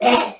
Oh!